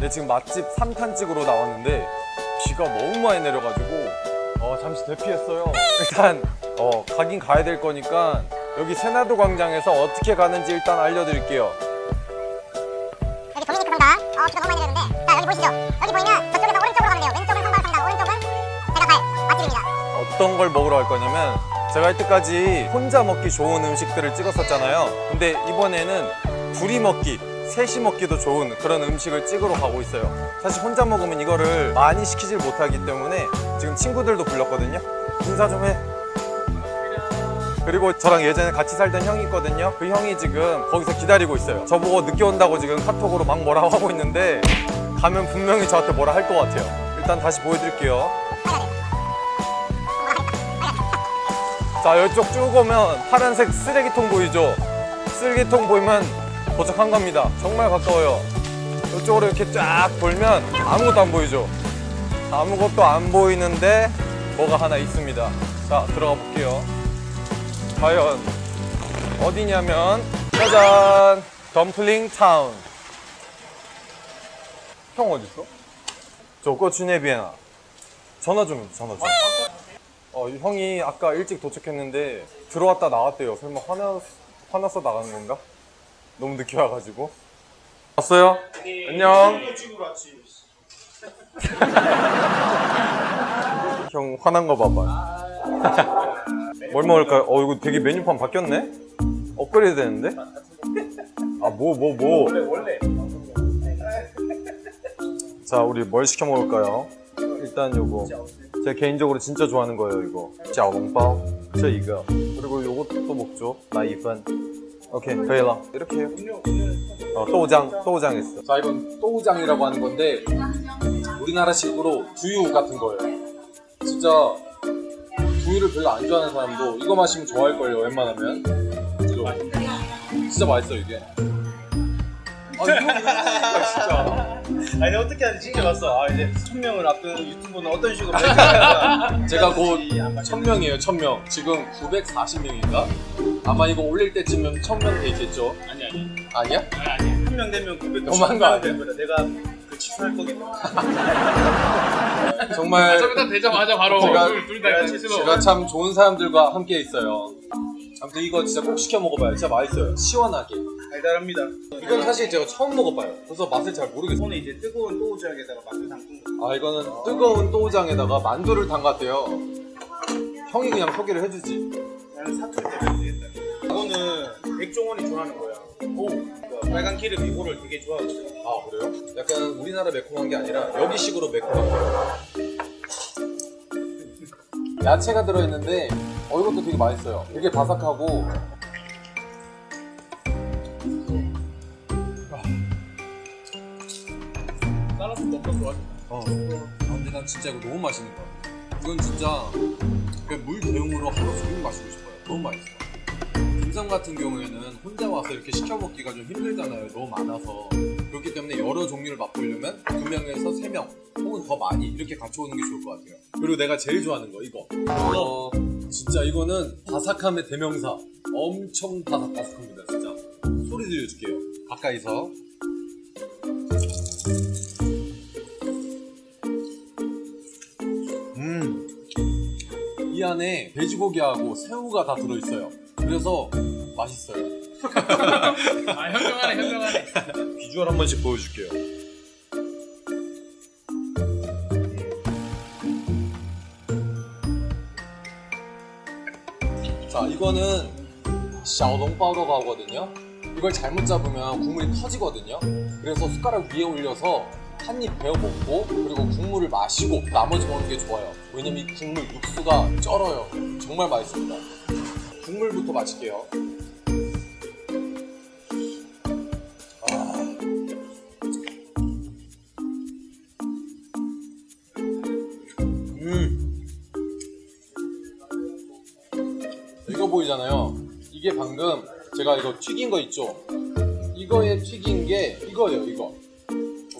네, 지금 맛집 3탄 찍으러 나왔는데 비가 너무 많이 내려가지고 어, 잠시 대피했어요. 일단 어, 가긴 가야 될 거니까 여기 세나도 광장에서 어떻게 가는지 일단 알려드릴게요. 여기 도미니크 성당 어 비가 너무 많이 내리는데 자 여기 보이시죠? 여기 보이면 저쪽에서 오른쪽으로 가면 돼요 왼쪽은 성당 성당 오른쪽은 제가 갈 맛집입니다 어떤 걸 먹으러 갈 거냐면 제가 이때까지 혼자 먹기 좋은 음식들을 찍었었잖아요. 근데 이번에는 둘이 먹기, 셋이 먹기도 좋은 그런 음식을 찍으러 가고 있어요. 사실 혼자 먹으면 이거를 많이 시키질 못하기 때문에 지금 친구들도 불렀거든요. 인사 좀 해. 그리고 저랑 예전에 같이 살던 형이 있거든요. 그 형이 지금 거기서 기다리고 있어요. 저보고 늦게 온다고 지금 카톡으로 막 뭐라고 하고 있는데 가면 분명히 저한테 뭐라 할 것 같아요. 일단 다시 보여드릴게요. 자 이쪽 쭉 오면 파란색 쓰레기통 보이죠? 쓰레기통 보이면 도착한 겁니다 정말 가까워요 이쪽으로 이렇게 쫙 돌면 아무것도 안 보이죠? 아무것도 안 보이는데 뭐가 하나 있습니다 자 들어가 볼게요 과연 어디냐면 짜잔 덤플링 타운 형 어딨어? 저거 주네비에나 전화 좀 해, 전화 좀 어, 형이 아까 일찍 도착했는데 들어왔다 나왔대요. 설마 화나, 화나서 나가는 건가? 너무 늦게 와가지고. 왔어요? 안녕. 형 화난 거 봐봐. 뭘 먹을까요? 어, 이거 되게 메뉴판 바뀌었네? 업그레이드 되는데? 아, 뭐, 뭐, 뭐. 자, 우리 뭘 시켜 먹을까요? 일단 요거. 제가 개인적으로 진짜 좋아하는 거예요 이거 짜오롱바오 저 이거 그리고 요것도 먹죠 나 이번 오케이 저일러 이렇게 해요 어, 또우장 또우장 했어 자 이건 또우장이라고 하는 건데 우리나라식으로 두유 같은 거예요 진짜 두유를 별로 안 좋아하는 사람도 이거 마시면 좋아할걸요 웬만하면 이거. 진짜 맛있어 이게 아, 진짜. 아니 어떻게 하는지 진짜 봤어. 아 이제 천명을 앞둔 유튜브는 어떤 식으로 제가 곧 천명이에요 천명 지금 940명인가? 아마 이거 올릴 때쯤은 1000명 돼 있겠죠? 아니 아니 아니야? 아니 한명 되면 900. 너무한 거 아니야? 내가 그 취소할 거기 때문에. 정말 저기다 되자마자 바로 제가- 둘다 제가 참 좋은 사람들과 함께 있어요 아무튼 이거 진짜 꼭 시켜 먹어봐요 진짜 맛있어요 시원하게 달달합니다. 이건 사실 제가 처음 먹어봐요 그래서 맛을 잘 모르겠어요 손에 이제 뜨거운 또우지역에다가 만두 담근 거. 아 이거는 뜨거운 또우장에다가 만두를 담갔대요 형이 그냥 소개를 해주지 나는 사투리 때문에 되겠다. 이거는 백종원이 좋아하는 거야. 오. 그 빨간 기름 이거를 되게 좋아하거든. 아 그래요? 약간 우리나라 매콤한 게 아니라 여기식으로 매콤한 거예요 야채가 들어있는데 어 이것도 되게 맛있어요 되게 바삭하고 살라스 먹고 좋아. 어. 아, 근데 난 진짜 이거 너무 맛있는 거 같아. 이건 진짜 그냥 물 대용으로 하루 종일 마시고 싶어요. 너무 맛있어. 김성 같은 경우에는 혼자 와서 이렇게 시켜 먹기가 좀 힘들잖아요. 너무 많아서. 그렇기 때문에 여러 종류를 맛보려면 두 명에서 세명 혹은 더 많이 이렇게 같이 오는 게 좋을 것 같아요. 그리고 내가 제일 좋아하는 거 이거. 어, 진짜 이거는 바삭함의 대명사. 엄청 바삭바삭합니다, 진짜. 소리 들려줄게요. 가까이서. 안에 돼지고기하고 새우가 다 들어있어요. 그래서 맛있어요. 아 현명하네 현명하네. 비주얼 한 번씩 보여줄게요. 자, 이거는 샤오동파오라고 하거든요. 이걸 잘못 잡으면 국물이 터지거든요. 그래서 숟가락 위에 올려서 한 입 베어 먹고 그리고 국물을 마시고 나머지 먹는 게 좋아요. 왜냐면 이 국물 육수가 쩔어요. 정말 맛있습니다. 국물부터 마실게요. 음. 이거 보이잖아요. 이게 방금 제가 이거 튀긴 거 있죠? 이거에 튀긴 게 이거예요, 이거.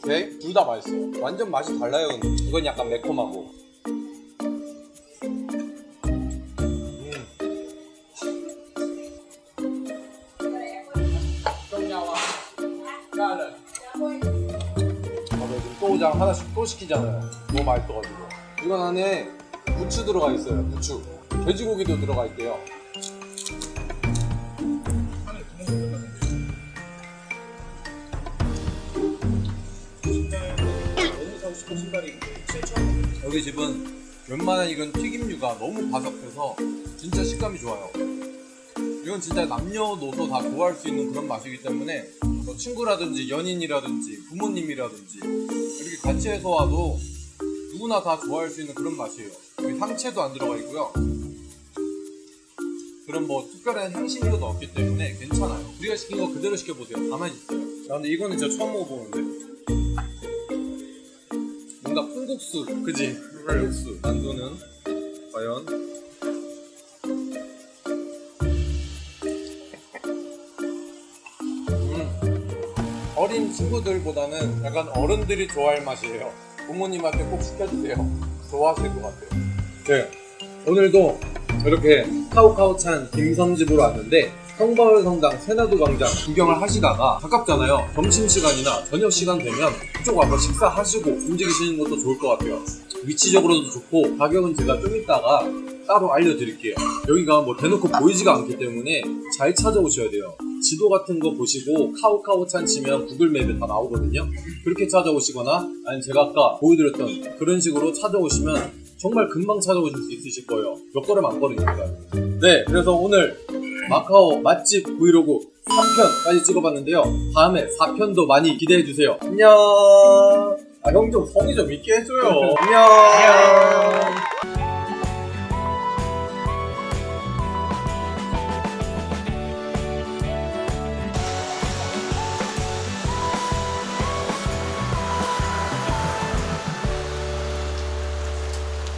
오케이? 둘 다 맛있어요. 완전 맛이 달라요, 근데. 이건 약간 매콤하고. 음. 까는 새우장 하나씩 또 시키잖아요. 너무 맛있어가지고. 이건 안에 부추 들어가 있어요. 부추. 돼지고기도 들어가 있대요. 7천 여기 집은 웬만한 이런 튀김류가 너무 바삭해서 진짜 식감이 좋아요. 이건 진짜 남녀노소 다 좋아할 수 있는 그런 맛이기 때문에 뭐 친구라든지 연인이라든지 부모님이라든지 이렇게 같이 해서 와도 누구나 다 좋아할 수 있는 그런 맛이에요. 여기 상체도 안 들어가 있고요. 그런 뭐 특별한 향신료도 없기 때문에 괜찮아요. 우리가 시킨 거 그대로 시켜보세요. 가만히 있어요. 야, 근데 이거는 진짜 처음 먹어보는데. 뭔가 콩국수, 그지? 콩국수. 만두는 과연? 음. 어린 친구들보다는 약간 어른들이 좋아할 맛이에요. 부모님한테 꼭 시켜주세요. 좋아하실 것 같아요. 네. 오늘도 이렇게 카우카우찬 김섬집으로 왔는데 성바울 성당 세나도 광장 구경을 하시다가 가깝잖아요. 점심시간이나 저녁시간 되면 이쪽 와서 식사하시고 움직이시는 것도 좋을 것 같아요. 위치적으로도 좋고 가격은 제가 좀 이따가 따로 알려드릴게요. 여기가 뭐 대놓고 보이지가 않기 때문에 잘 찾아오셔야 돼요. 지도 같은 거 보시고 카우카우찬 치면 구글맵에 다 나오거든요. 그렇게 찾아오시거나 아니면 제가 아까 보여드렸던 그런 식으로 찾아오시면 정말 금방 찾아오실 수 있으실 거예요. 몇 걸음 안 걸으니까요. 네, 그래서 오늘 마카오 맛집 브이로그 3편까지 찍어봤는데요. 다음에 4편도 많이 기대해주세요. 안녕! 아, 형 좀 성의 좀 있게 해줘요. 안녕!